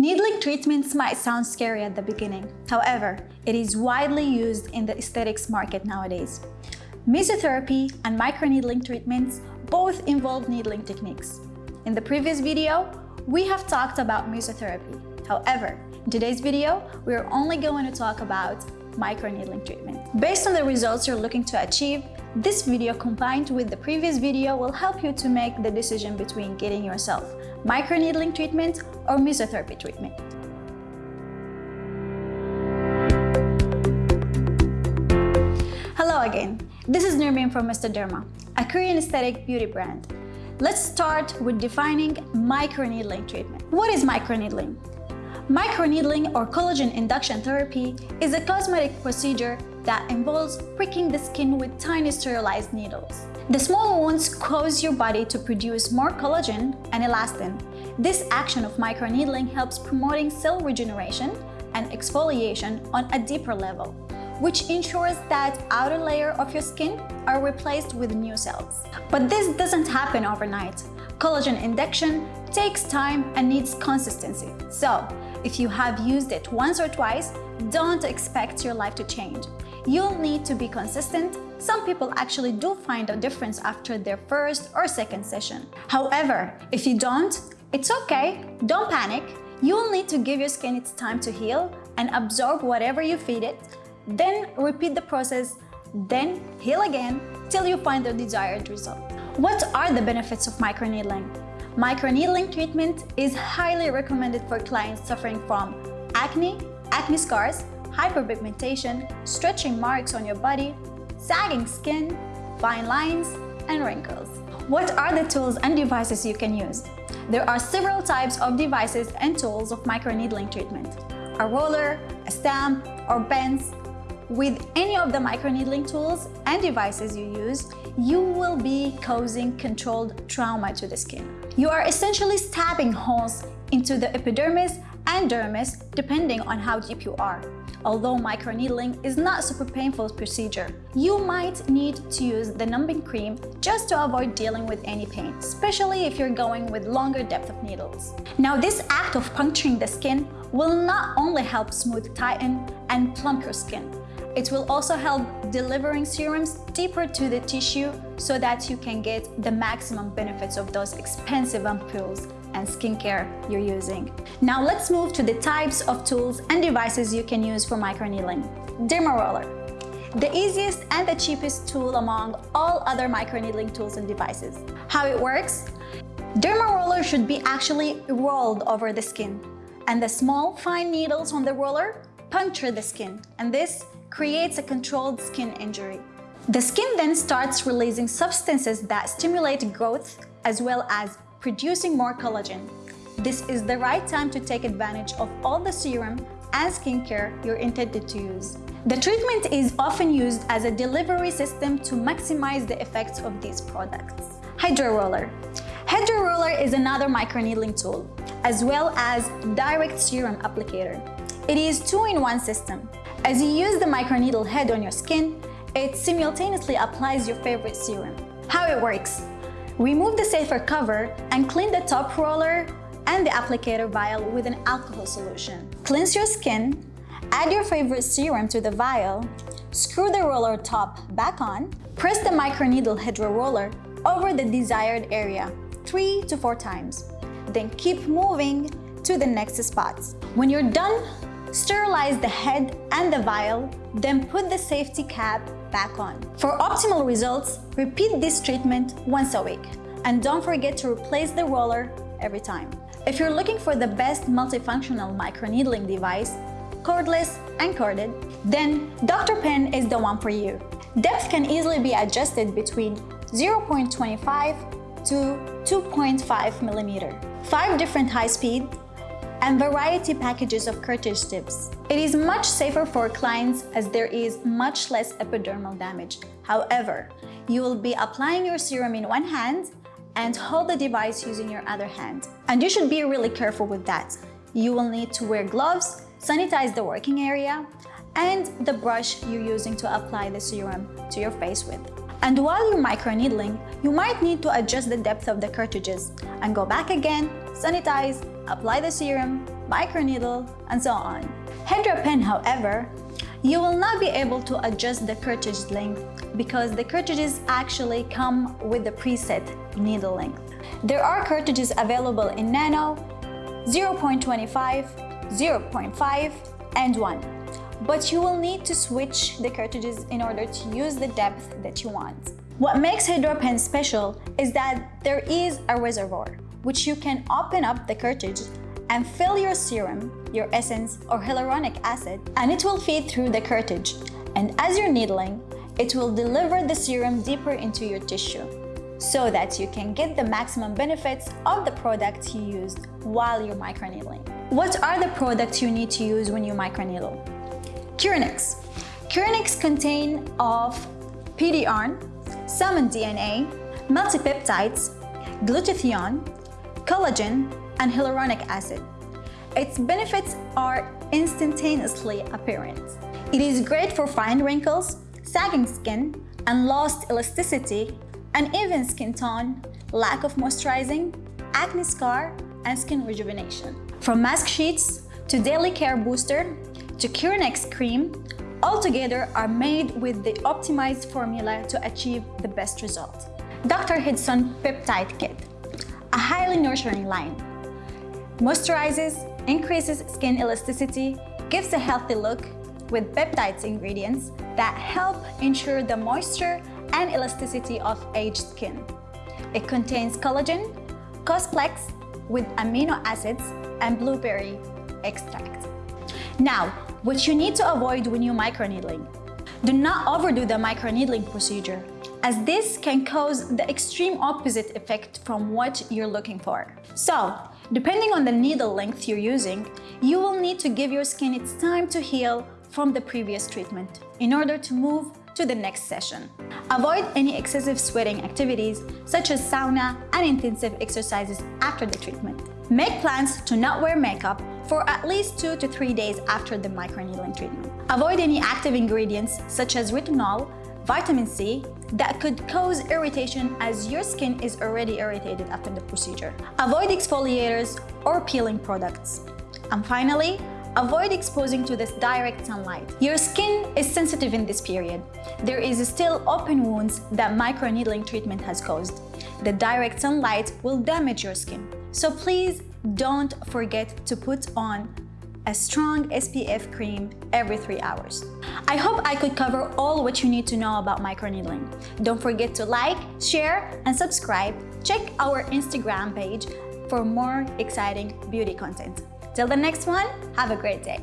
Needling treatments might sound scary at the beginning. However, it is widely used in the aesthetics market nowadays. Mesotherapy and microneedling treatments both involve needling techniques. In the previous video, we have talked about mesotherapy. However, in today's video, we are only going to talk about microneedling treatment. Based on the results you're looking to achieve, this video combined with the previous video will help you to make the decision between getting yourself microneedling treatment or mesotherapy treatment. Hello again, this is Nurmin from Mr. Derma, a Korean aesthetic beauty brand. Let's start with defining microneedling treatment. What is microneedling? Microneedling or collagen induction therapy is a cosmetic procedure that involves pricking the skin with tiny sterilized needles. The small wounds cause your body to produce more collagen and elastin. This action of microneedling helps promoting cell regeneration and exfoliation on a deeper level, which ensures that outer layer of your skin are replaced with new cells. But this doesn't happen overnight. Collagen induction takes time and needs consistency. So, if you have used it once or twice, don't expect your life to change. You'll need to be consistent. Some people actually do find a difference after their first or second session. However, if you don't, it's okay. Don't panic. You'll need to give your skin its time to heal and absorb whatever you feed it. Then repeat the process, then heal again till you find the desired result. What are the benefits of microneedling? Microneedling treatment is highly recommended for clients suffering from acne, acne scars, hyperpigmentation, stretching marks on your body, sagging skin, fine lines, and wrinkles. What are the tools and devices you can use? There are several types of devices and tools of microneedling treatment. A roller, a stamp, or pens. With any of the microneedling tools and devices you use, you will be causing controlled trauma to the skin. You are essentially stabbing holes into the epidermis and dermis depending on how deep you are. Although microneedling is not a super painful procedure, you might need to use the numbing cream just to avoid dealing with any pain, especially if you're going with longer depth of needles. Now this act of puncturing the skin will not only help smooth, tighten, and plump your skin, it will also help delivering serums deeper to the tissue so that you can get the maximum benefits of those expensive ampoules and skincare you're using. Now let's move to the types of tools and devices you can use for microneedling. Derma Roller. The easiest and the cheapest tool among all other microneedling tools and devices. How it works? Derma Roller should be actually rolled over the skin and the small fine needles on the roller puncture the skin and this creates a controlled skin injury. The skin then starts releasing substances that stimulate growth as well as producing more collagen. This is the right time to take advantage of all the serum and skincare you're intended to use. The treatment is often used as a delivery system to maximize the effects of these products. Hydro Roller Hydro Roller is another microneedling tool, as well as direct serum applicator. It is two-in-one system. As you use the microneedle head on your skin, it simultaneously applies your favorite serum. How it works Remove the safer cover and clean the top roller and the applicator vial with an alcohol solution. Cleanse your skin, add your favorite serum to the vial, screw the roller top back on, press the microneedle hydro roller over the desired area 3 to 4 times. Then keep moving to the next spots. When you're done, sterilize the head and the vial, then put the safety cap back on. For optimal results, repeat this treatment once a week. And don't forget to replace the roller every time. If you're looking for the best multifunctional microneedling device, cordless and corded, then Dr. Pen is the one for you. Depth can easily be adjusted between 0.25 to 2.5 millimeter. Five different high-speed and variety packages of cartridge tips. It is much safer for clients as there is much less epidermal damage. However, you will be applying your serum in one hand and hold the device using your other hand. And you should be really careful with that. You will need to wear gloves, sanitize the working area, and the brush you're using to apply the serum to your face with. And while you're microneedling, you might need to adjust the depth of the cartridges and go back again, sanitize, apply the serum, microneedle, and so on. HydraPen, however, you will not be able to adjust the cartridge length because the cartridges actually come with the preset needle length. There are cartridges available in nano, 0.25, 0.5, and 1. But you will need to switch the cartridges in order to use the depth that you want. What makes HydraPen special is that there is a reservoir, which you can open up the cartridge and fill your serum, your essence, or hyaluronic acid, and it will feed through the cartridge. And as you're needling, it will deliver the serum deeper into your tissue so that you can get the maximum benefits of the product you used while you're microneedling. What are the products you need to use when you microneedle? Curenex. Curenex contain of PDRN, salmon DNA, multipeptides, glutathione, collagen, and hyaluronic acid. Its benefits are instantaneously apparent. It is great for fine wrinkles, sagging skin, and lost elasticity, uneven skin tone, lack of moisturizing, acne scar, and skin rejuvenation. From mask sheets to daily care booster to Curenex cream, all together are made with the optimized formula to achieve the best result. Dr. Hedison Peptide Kit, highly nurturing line. Moisturizes, increases skin elasticity, gives a healthy look with peptides ingredients that help ensure the moisture and elasticity of aged skin. It contains collagen, Cosplex with amino acids, and blueberry extract. Now, what you need to avoid when you microneedling. Do not overdo the microneedling procedure, as this can cause the extreme opposite effect from what you're looking for. So, depending on the needle length you're using, you will need to give your skin its time to heal from the previous treatment in order to move to the next session. Avoid any excessive sweating activities such as sauna and intensive exercises after the treatment. Make plans to not wear makeup for at least two to three days after the microneedling treatment. Avoid any active ingredients such as retinol, vitamin C that could cause irritation as your skin is already irritated after the procedure. Avoid exfoliators or peeling products. And finally, Avoid exposing to this direct sunlight. Your skin is sensitive in this period. There is still open wounds that microneedling treatment has caused. The direct sunlight will damage your skin. So please don't forget to put on a strong SPF cream every three hours. I hope I could cover all what you need to know about microneedling. Don't forget to like, share, and subscribe. Check our Instagram page for more exciting beauty content. Till the next one, have a great day.